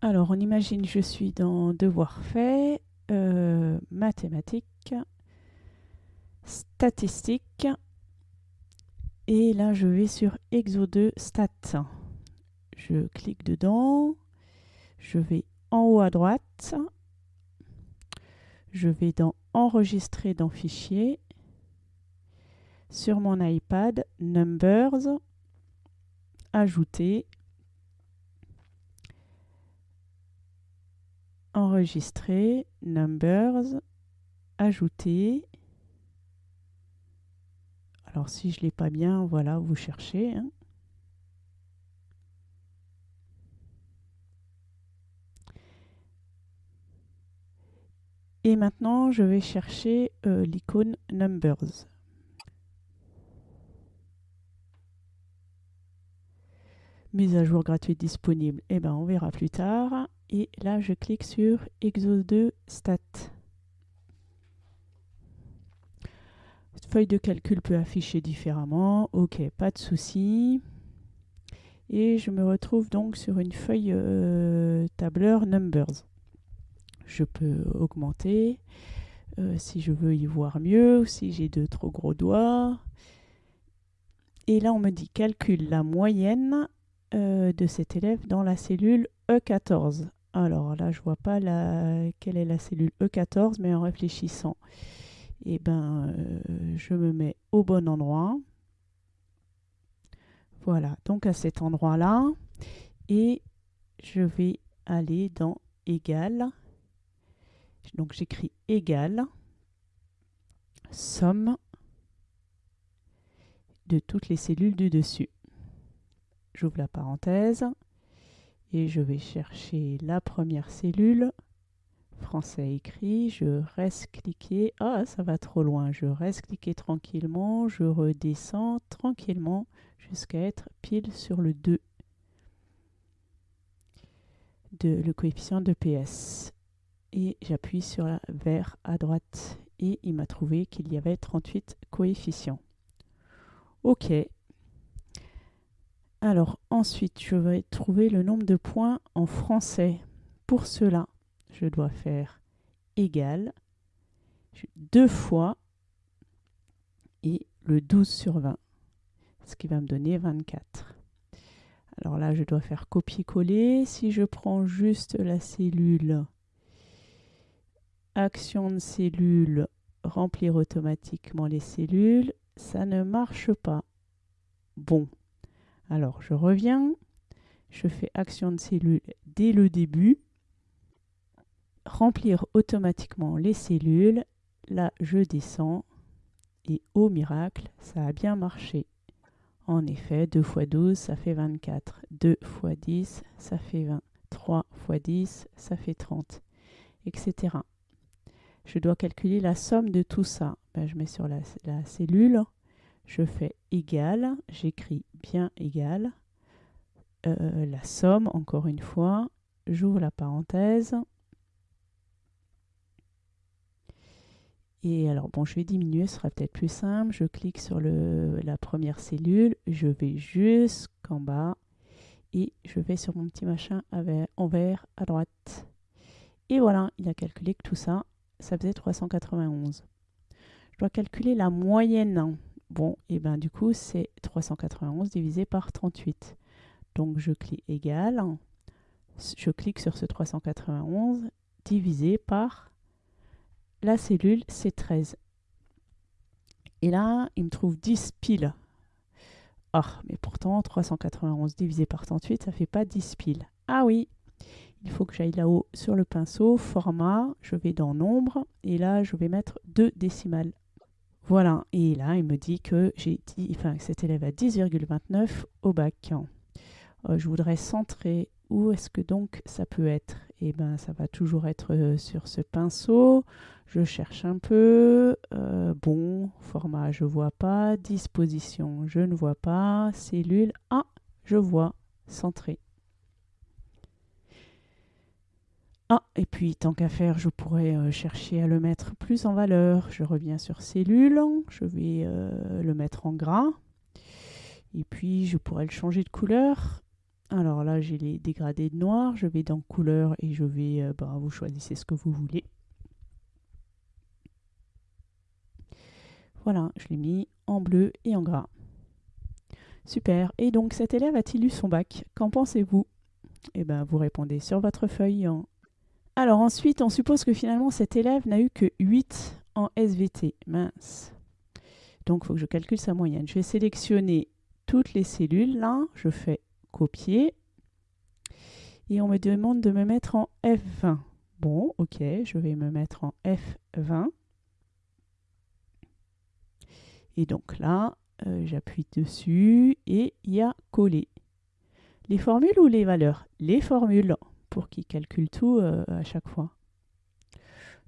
Alors, on imagine je suis dans Devoir fait, euh, mathématiques, statistiques, et là je vais sur Exo 2 Stats. Je clique dedans, je vais en haut à droite, je vais dans Enregistrer dans Fichier, sur mon iPad, Numbers, Ajouter, enregistrer, numbers, ajouter. Alors si je ne l'ai pas bien, voilà, vous cherchez. Hein. Et maintenant, je vais chercher euh, l'icône Numbers. Mise à jour gratuite disponible. Eh ben, on verra plus tard et là je clique sur Exo 2 Stat. Feuille de calcul peut afficher différemment, ok, pas de souci. Et je me retrouve donc sur une feuille euh, tableur Numbers. Je peux augmenter euh, si je veux y voir mieux, ou si j'ai de trop gros doigts. Et là on me dit calcule la moyenne euh, de cet élève dans la cellule E14. Alors là, je vois pas la, quelle est la cellule E14, mais en réfléchissant, eh ben, euh, je me mets au bon endroit. Voilà, donc à cet endroit-là, et je vais aller dans égal. Donc j'écris égal, somme de toutes les cellules du dessus. J'ouvre la parenthèse et je vais chercher la première cellule. Français écrit, je reste cliquer. Ah, ça va trop loin. Je reste cliquer tranquillement, je redescends tranquillement jusqu'à être pile sur le 2 de le coefficient de PS. Et j'appuie sur la vert à droite et il m'a trouvé qu'il y avait 38 coefficients. OK, alors ensuite, je vais trouver le nombre de points en français. Pour cela, je dois faire égal deux fois et le 12 sur 20, ce qui va me donner 24. Alors là, je dois faire copier-coller. Si je prends juste la cellule, action de cellule, remplir automatiquement les cellules, ça ne marche pas. Bon, alors, je reviens, je fais action de cellule dès le début, remplir automatiquement les cellules, là je descends, et au miracle, ça a bien marché. En effet, 2 x 12, ça fait 24. 2 x 10, ça fait 20. 3 x 10, ça fait 30, etc. Je dois calculer la somme de tout ça. Ben, je mets sur la, la cellule, je fais égal, j'écris bien égal, euh, la somme, encore une fois, j'ouvre la parenthèse, Et alors, bon, je vais diminuer, ce sera peut-être plus simple. Je clique sur la première cellule, je vais jusqu'en bas et je vais sur mon petit machin en vert à droite. Et voilà, il a calculé que tout ça, ça faisait 391. Je dois calculer la moyenne. Bon, et ben du coup, c'est 391 divisé par 38. Donc je clique égal, je clique sur ce 391 divisé par la cellule C13. Et là, il me trouve 10 piles. Ah, mais pourtant, 391 divisé par 38, ça fait pas 10 piles. Ah oui, il faut que j'aille là-haut sur le pinceau, format, je vais dans nombre, et là, je vais mettre 2 décimales. Voilà, et là, il me dit que j'ai dit, enfin, cet élève a 10,29 au bac. Euh, je voudrais centrer. Où est-ce que donc ça peut être? Eh bien, ça va toujours être euh, sur ce pinceau. Je cherche un peu. Euh, bon, format, je vois pas. Disposition, je ne vois pas. Cellule, ah, je vois. Centré. Ah, et puis tant qu'à faire, je pourrais euh, chercher à le mettre plus en valeur. Je reviens sur cellule, je vais euh, le mettre en gras. Et puis je pourrais le changer de couleur. Alors là, j'ai les dégradés de noir. Je vais dans couleur et je vais, euh, bah, vous choisissez ce que vous voulez. Voilà, je l'ai mis en bleu et en gras. Super. Et donc, cet élève a-t-il eu son bac? Qu'en pensez-vous? Eh bien, vous répondez sur votre feuille. Alors ensuite, on suppose que finalement, cet élève n'a eu que 8 en SVT. Mince. Donc, il faut que je calcule sa moyenne. Je vais sélectionner toutes les cellules. Là, je fais copier. Et on me demande de me mettre en F20. Bon, ok, je vais me mettre en F20. Et donc là, euh, j'appuie dessus et il y a coller. Les formules ou les valeurs? Les formules, pour calcule tout euh, à chaque fois.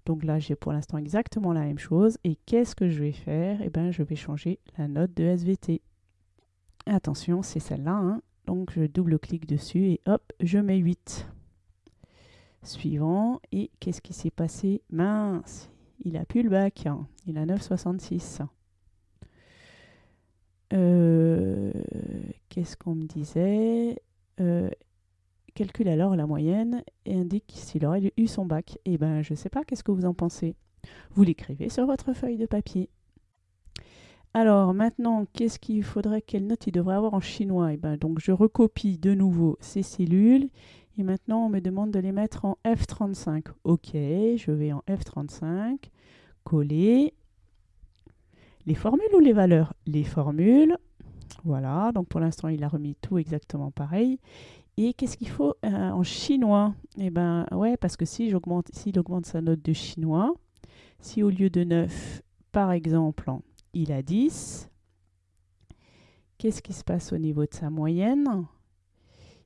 Donc là, j'ai pour l'instant exactement la même chose. Et qu'est-ce que je vais faire? Eh bien, je vais changer la note de SVT. Attention, c'est celle-là. Hein. Donc, je double-clique dessus et hop, je mets 8. Suivant. Et qu'est-ce qui s'est passé? Mince, il a plus le bac. Hein. Il a 9,66. Euh, qu'est-ce qu'on me disait? Euh, Calcule alors la moyenne et indique s'il aurait eu son bac. Eh bien, je ne sais pas, qu'est-ce que vous en pensez? Vous l'écrivez sur votre feuille de papier. Alors maintenant, qu'est-ce qu'il faudrait, quelle note il devrait avoir en chinois? Eh ben, Donc je recopie de nouveau ces cellules et maintenant on me demande de les mettre en F35. Ok, je vais en F35, coller. Les formules ou les valeurs? Les formules. Voilà, donc pour l'instant il a remis tout exactement pareil. Et qu'est-ce qu'il faut euh, en chinois? Eh ben ouais, parce que si j'augmente, s'il augmente sa note de chinois, si au lieu de 9, par exemple, il a 10. Qu'est-ce qui se passe au niveau de sa moyenne?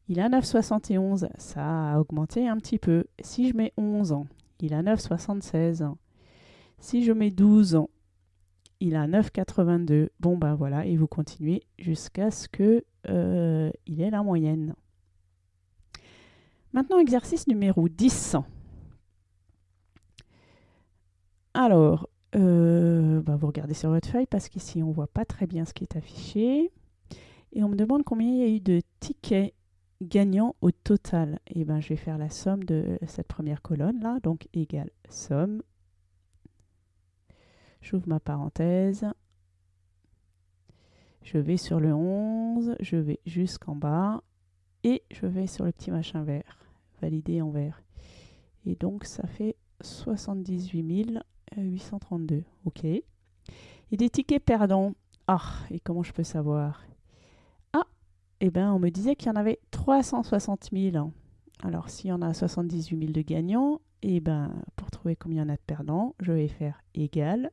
Il a 9,71. Ça a augmenté un petit peu. Si je mets 11 ans, il a 9,76. Si je mets 12 ans, il a 9,82. Bon ben voilà, et vous continuez jusqu'à ce qu'il euh, ait la moyenne. Maintenant, exercice numéro 10. Alors, euh, bah, vous regardez sur votre feuille parce qu'ici on ne voit pas très bien ce qui est affiché. Et on me demande combien il y a eu de tickets gagnants au total. Et ben je vais faire la somme de cette première colonne là, donc égale somme. J'ouvre ma parenthèse. Je vais sur le 11, je vais jusqu'en bas et je vais sur le petit machin vert, valider en vert. Et donc ça fait 78 000 832, ok. Et des tickets perdants. Ah, et comment je peux savoir? Ah, eh bien, on me disait qu'il y en avait 360 000. Alors, s'il y en a 78 000 de gagnants, et eh ben, pour trouver combien il y en a de perdants, je vais faire égal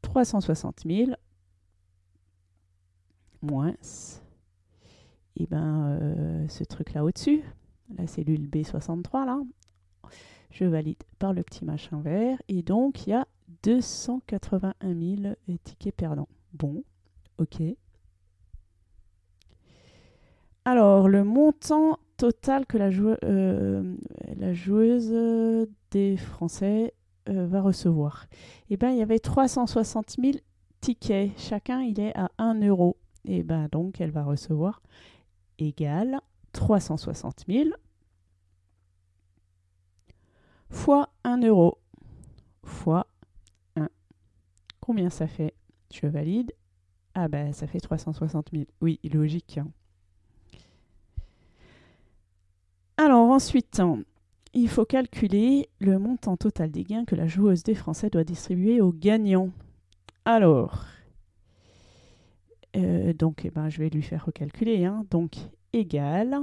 360 000 moins et eh ben, euh, ce truc-là au-dessus, la cellule B63, là, je valide par le petit machin vert. Et donc, il y a 281 000 tickets perdants. Bon, ok. Alors, le montant total que la, euh, joueuse des Français euh, va recevoir. Eh bien, il y avait 360 000 tickets. Chacun, il est à 1 euro. Et eh bien, donc, elle va recevoir égal 360 000 fois 1 euro fois 1. Combien ça fait? Je valide. Ah ben ça fait 360 000. Oui, logique. Hein. Alors ensuite, il faut calculer le montant total des gains que la joueuse des Français doit distribuer aux gagnants. Alors, euh, donc eh ben, je vais lui faire recalculer. Hein. Donc, égal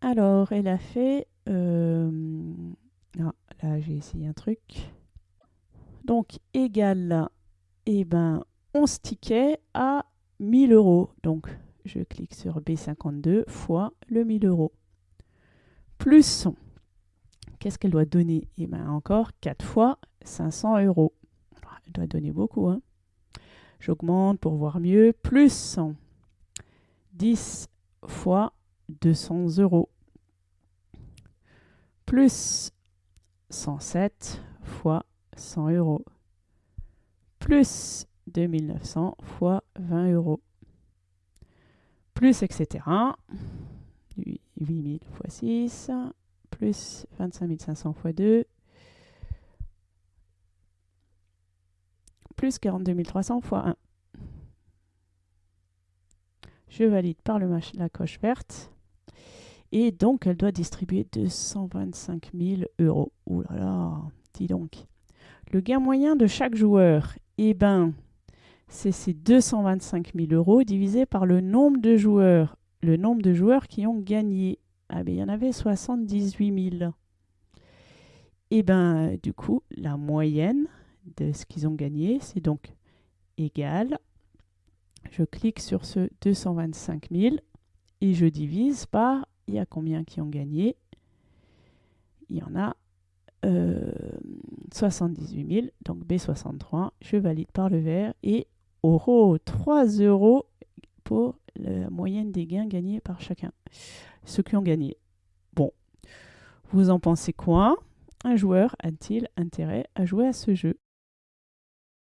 Alors, elle a fait... Euh, ah, là, j'ai essayé un truc. Donc, égal, eh ben, 11 tickets à 1000 euros. Donc, je clique sur B52 fois le 1000 euros. Plus, qu'est-ce qu'elle doit donner? Eh bien, encore 4 fois 500 euros. Elle doit donner beaucoup. Hein. J'augmente pour voir mieux. Plus 10 fois 200 euros plus 107 fois 100 euros plus 2900 fois 20 euros plus etc. 8000 x 6, plus 25 500 x 2, plus 42 300 x 1. Je valide par le la coche verte. Et donc, elle doit distribuer 225 000 euros. Ouh là là, dis donc. Le gain moyen de chaque joueur, eh ben, c'est ces 225 000 euros divisé par le nombre de joueurs. Le nombre de joueurs qui ont gagné. Ah ben, il y en avait 78 000. Et ben, du coup, la moyenne de ce qu'ils ont gagné, c'est donc égal. Je clique sur ce 225 000 et je divise par, il y a combien qui ont gagné? Il y en a 78 000, donc B63. Je valide par le vert et oh, 3 euros pour la moyenne des gains gagnés par chacun. Ceux qui ont gagné. Bon, vous en pensez quoi? Un joueur a-t-il intérêt à jouer à ce jeu?